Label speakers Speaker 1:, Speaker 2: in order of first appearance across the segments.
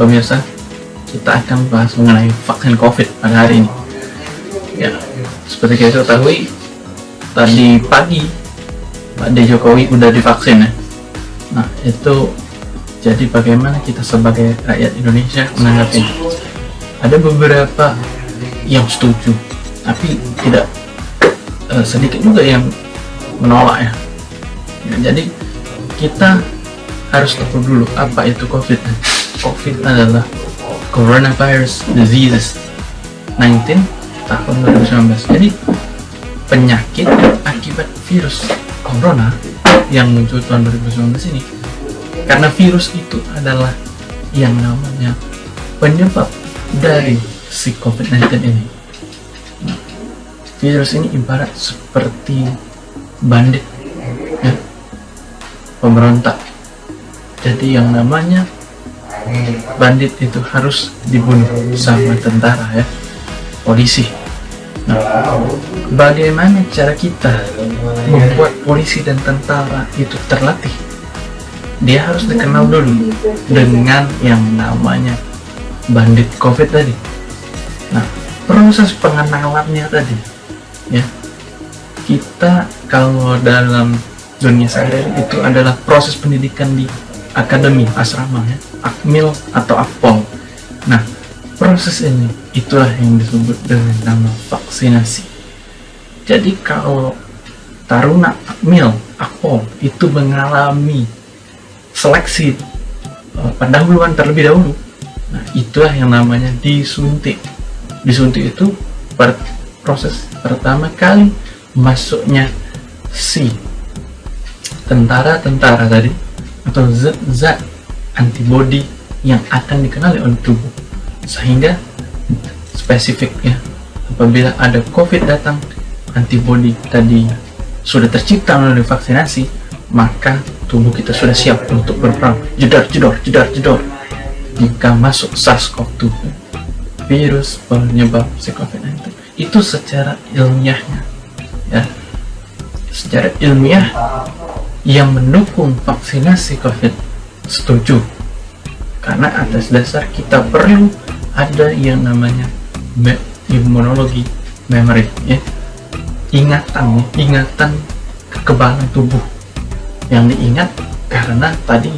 Speaker 1: pemirsa kita akan bahas mengenai vaksin COVID pada hari ini. Ya, seperti kita ketahui, tadi pagi Pak. Jokowi udah divaksin ya. Nah, itu jadi bagaimana kita sebagai rakyat Indonesia menanggapi? Ada beberapa yang setuju, tapi tidak uh, sedikit juga yang menolak ya. ya jadi kita harus tahu dulu apa itu COVID. COVID adalah coronavirus diseases 19 tahun 2019 jadi penyakit akibat virus corona yang muncul tahun 2019 ini karena virus itu adalah yang namanya penyebab dari si COVID-19 ini. Nah, virus ini ibarat seperti bandit ya, pemberontak. Jadi yang namanya bandit itu harus dibunuh sama tentara ya. Polisi. Nah bagaimana cara kita membuat polisi dan tentara itu terlatih? Dia harus dikenal dulu dengan yang namanya bandit covid tadi. Nah proses pengenalannya tadi ya. Kita kalau dalam dunia sehari itu adalah proses pendidikan di akademi asrama ya. Akmil atau akpol. Nah proses ini itulah yang disebut dengan nama vaksinasi. Jadi kalau taruna akmil akpol itu mengalami seleksi uh, pendahuluan terlebih dahulu nah itulah yang namanya disuntik. Disuntik itu proses pertama kali masuknya si tentara-tentara tadi atau zat-zat antibody yang akan dikenali oleh tubuh. Sehingga spesifik ya apabila ada covid datang antibody tadi sudah tercipta melalui vaksinasi maka tubuh kita sudah siap untuk berperang. Jedor jedor jedor jedor jika masuk SARS-CoV-2 virus penyebab si COVID-19 itu secara ilmiahnya ya. Secara ilmiah yang mendukung vaksinasi COVID. Setuju. Karena atas dasar kita perlu ada yang namanya imunologi memory ya. Ingatan ya. Ingatan kekebalan tubuh. Yang diingat karena tadi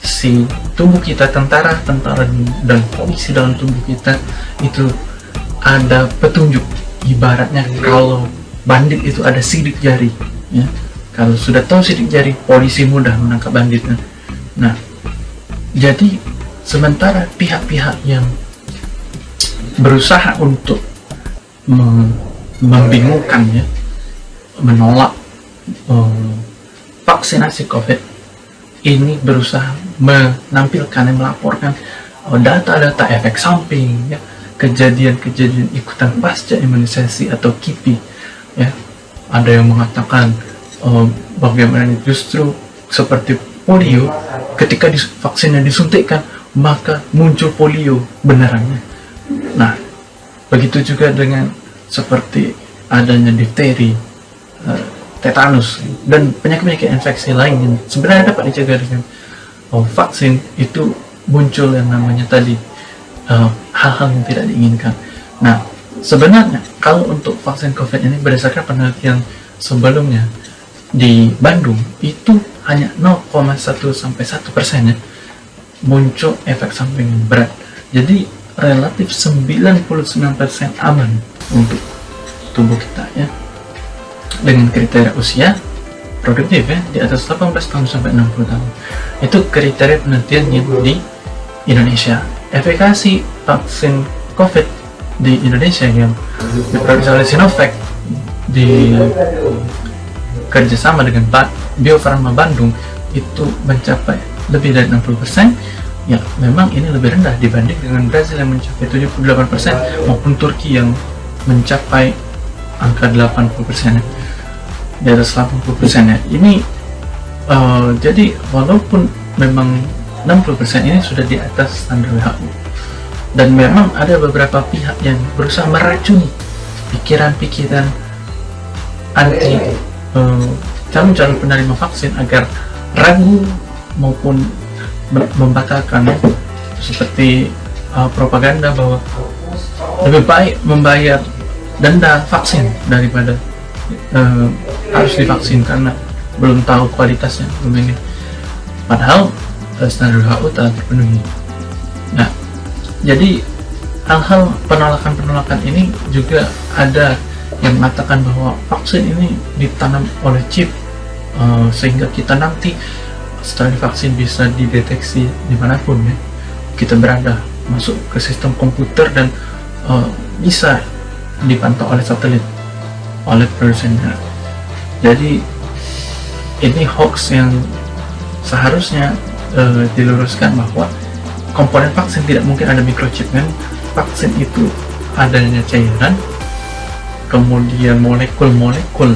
Speaker 1: si tubuh kita tentara tentara dan polisi dalam tubuh kita itu ada petunjuk. Ibaratnya kalau bandit itu ada sidik jari ya kalau sudah tahu sidik jari polisi mudah menangkap banditnya. Nah jadi sementara pihak-pihak yang berusaha untuk membingungkan ya menolak um, vaksinasi covid ini berusaha menampilkan dan melaporkan data-data oh, efek samping ya kejadian-kejadian ikutan pasca imunisasi atau KIPI ya. Ada yang mengatakan uh, bagaimana justru seperti polio ketika vaksinnya disuntikkan maka muncul polio benerannya. Nah begitu juga dengan seperti adanya difteri uh, tetanus dan penyakit-penyakit infeksi lain yang sebenarnya dapat dicegah dengan oh, vaksin itu muncul yang namanya tadi eh, hal-hal uh, yang tidak diinginkan. Nah sebenarnya kalau untuk vaksin covid ini berdasarkan penelitian sebelumnya di Bandung itu hanya 0,1 sampai 1 persen ya. Muncul efek samping berat. Jadi relatif 99 persen aman untuk tubuh kita ya. Dengan kriteria usia produktif ya di atas 18 tahun sampai 60 tahun. Itu kriteria penelitian yang di Indonesia. Efikasi vaksin COVID di Indonesia yang diproduksi oleh Sinovac di kerjasama dengan Bio Farma Bandung itu mencapai lebih dari 60% ya memang ini lebih rendah dibanding dengan Brazil yang mencapai 78% maupun Turki yang mencapai angka 80% ya. di atas 80% ya ini uh, jadi walaupun memang 60% ini sudah di atas standar WHO dan memang ada beberapa pihak yang berusaha meracuni pikiran-pikiran anti calon-calon uh, penerima vaksin agar ragu maupun membatalkan seperti uh, propaganda bahwa lebih baik membayar denda vaksin daripada uh, harus divaksin karena belum tahu kualitasnya belum ini. Padahal uh, standar WHO telah terpenuhi. Nah jadi hal-hal penolakan-penolakan ini juga ada yang mengatakan bahwa vaksin ini ditanam oleh chip uh, sehingga kita nanti setelah divaksin bisa dideteksi di mana pun ya kita berada masuk ke sistem komputer dan uh, bisa dipantau oleh satelit oleh produsennya. Jadi ini hoax yang seharusnya uh, diluruskan bahwa komponen vaksin tidak mungkin ada microchip kan? Vaksin itu adanya cairan kemudian molekul-molekul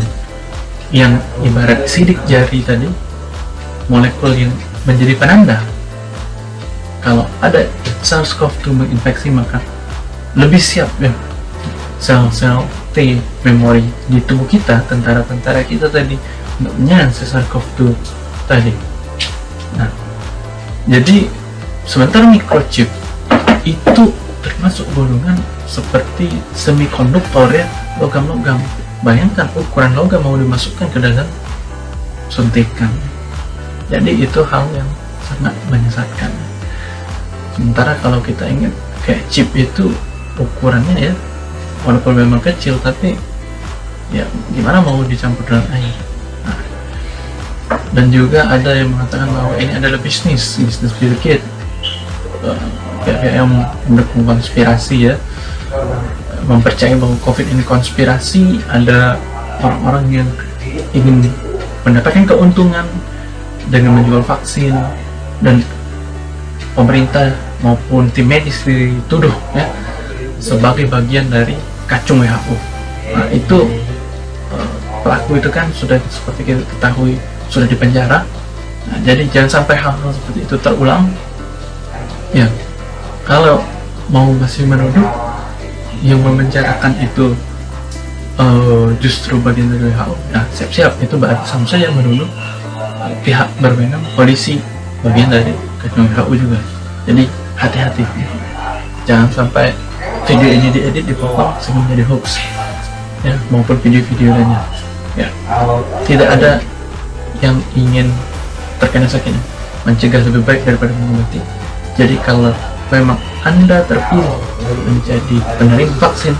Speaker 1: yang ibarat sidik jari tadi molekul yang menjadi penanda. Kalau ada SARS-CoV-2 menginfeksi maka lebih siap ya. Sel-sel T memori di tubuh kita tentara-tentara kita tadi untuk menyerang SARS-CoV-2 tadi. Nah jadi sementara microchip itu termasuk golongan seperti semikonduktor ya logam-logam. Bayangkan ukuran logam mau dimasukkan ke dalam suntikan. Jadi itu hal yang sangat menyesatkan. Sementara kalau kita ingat kayak chip itu ukurannya ya walaupun memang kecil tapi ya gimana mau dicampur dengan air? Nah, dan juga ada yang mengatakan bahwa ini adalah bisnis bisnis Bill pihak-pihak yang mendukung konspirasi ya mempercayai bahwa covid ini konspirasi ada orang-orang yang ingin mendapatkan keuntungan dengan menjual vaksin dan pemerintah maupun tim medis dituduh ya sebagai bagian dari kacung WHO. Nah itu eh, pelaku itu kan sudah seperti kita ketahui sudah dipenjara. Nah, jadi jangan sampai hal-hal seperti itu terulang. Ya, kalau mau masih menuduh yang memenjarakan itu uh, justru bagian dari WHO. Nah, siap-siap itu berarti sama saja menuduh. Pihak berwenang polisi bagian dari WHO juga. Jadi hati-hati. Jangan sampai video ini diedit dipotong sehingga menjadi hoax. Ya maupun video-video lainnya. Ya. Tidak ada yang ingin terkena sakit. Mencegah lebih baik daripada mengobati jadi kalau memang anda terpilih menjadi penerima vaksin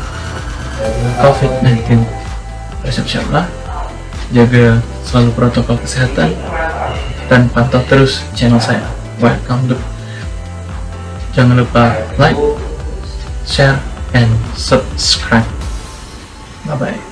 Speaker 1: COVID-19 bersiap-siaplah jaga selalu protokol kesehatan dan pantau terus channel saya welcome to Jangan lupa like, share, and subscribe. Bye-bye.